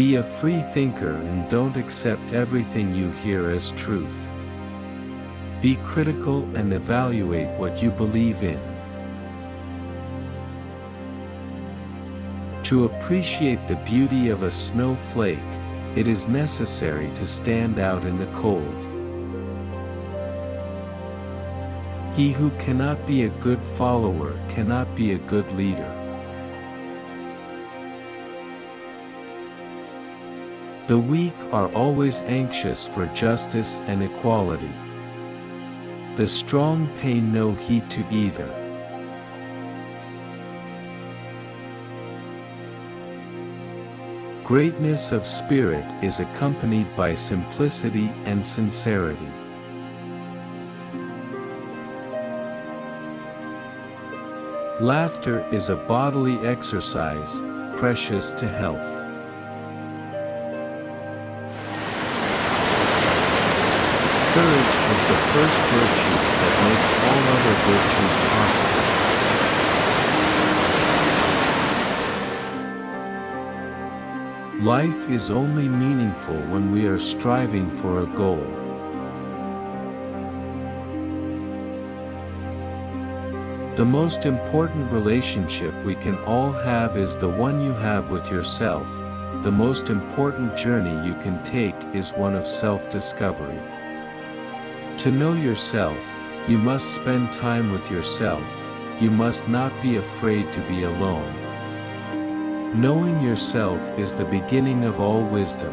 Be a free thinker and don't accept everything you hear as truth. Be critical and evaluate what you believe in. To appreciate the beauty of a snowflake, it is necessary to stand out in the cold. He who cannot be a good follower cannot be a good leader. The weak are always anxious for justice and equality. The strong pay no heed to either. Greatness of spirit is accompanied by simplicity and sincerity. Laughter is a bodily exercise, precious to health. The first virtue that makes all other virtues possible. Life is only meaningful when we are striving for a goal. The most important relationship we can all have is the one you have with yourself. The most important journey you can take is one of self-discovery. To know yourself, you must spend time with yourself, you must not be afraid to be alone. Knowing yourself is the beginning of all wisdom.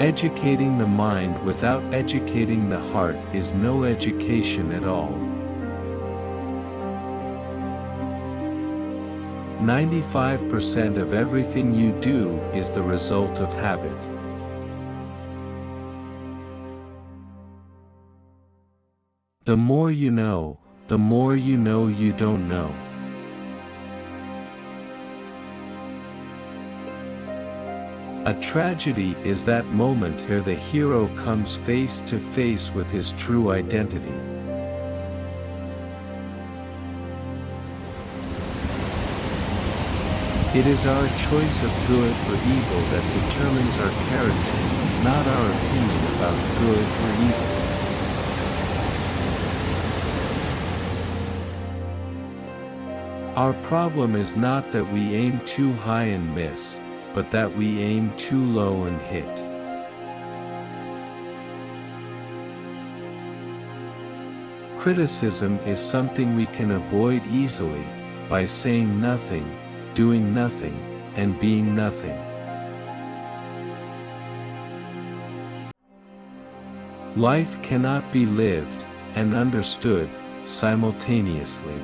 Educating the mind without educating the heart is no education at all. 95% of everything you do is the result of habit. The more you know, the more you know you don't know. A tragedy is that moment where the hero comes face to face with his true identity. It is our choice of good or evil that determines our character, not our opinion about good or evil. Our problem is not that we aim too high and miss, but that we aim too low and hit. Criticism is something we can avoid easily, by saying nothing, doing nothing, and being nothing. Life cannot be lived, and understood, simultaneously.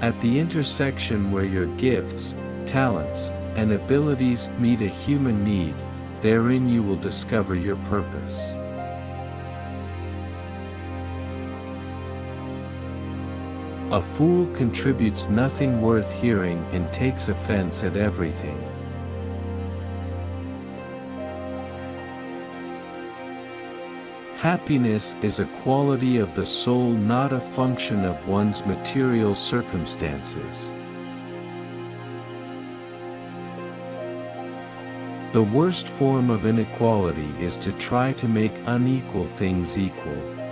At the intersection where your gifts, talents, and abilities meet a human need, therein you will discover your purpose. A fool contributes nothing worth hearing and takes offense at everything. Happiness is a quality of the soul not a function of one's material circumstances. The worst form of inequality is to try to make unequal things equal.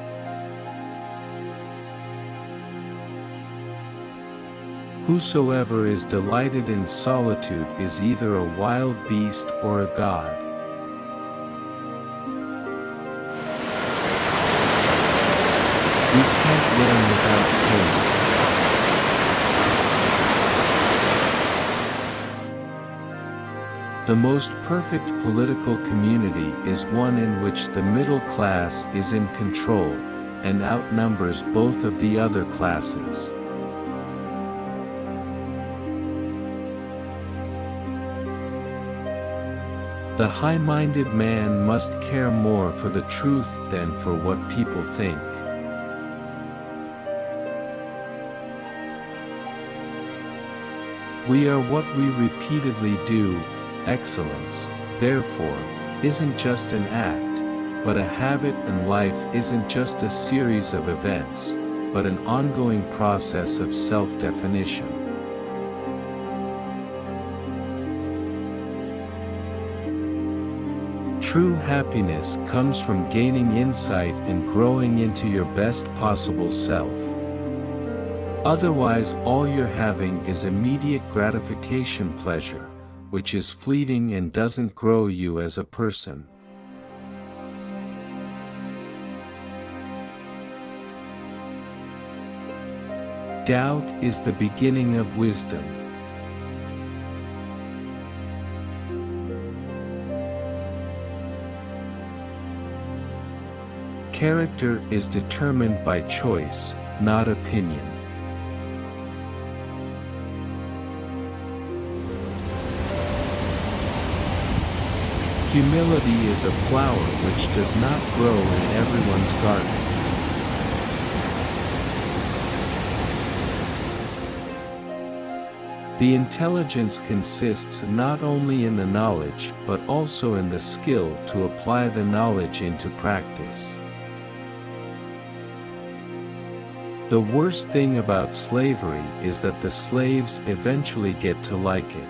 Whosoever is delighted in solitude is either a wild beast or a god. without pain. The most perfect political community is one in which the middle class is in control, and outnumbers both of the other classes. The high-minded man must care more for the truth than for what people think. We are what we repeatedly do, excellence, therefore, isn't just an act, but a habit and life isn't just a series of events, but an ongoing process of self-definition. True happiness comes from gaining insight and growing into your best possible self. Otherwise all you're having is immediate gratification pleasure, which is fleeting and doesn't grow you as a person. Doubt is the beginning of wisdom. Character is determined by choice, not opinion. Humility is a flower which does not grow in everyone's garden. The intelligence consists not only in the knowledge but also in the skill to apply the knowledge into practice. The worst thing about slavery is that the slaves eventually get to like it.